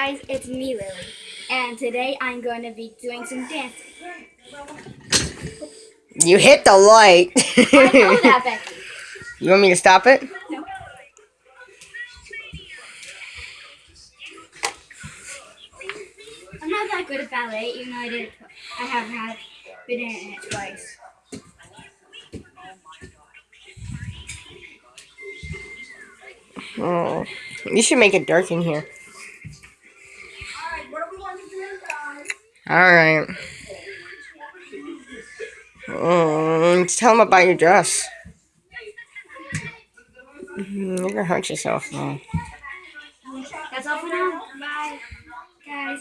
Guys, it's me, Lily, and today I'm going to be doing some dancing. You hit the light. That. You want me to stop it? No. I'm not that good at ballet, even though I did. I have had been in it twice. Oh, you should make it dark in here. Right. Mm, tell them about your dress. Mm, You're gonna hurt yourself. though. That's all for now. Bye, guys.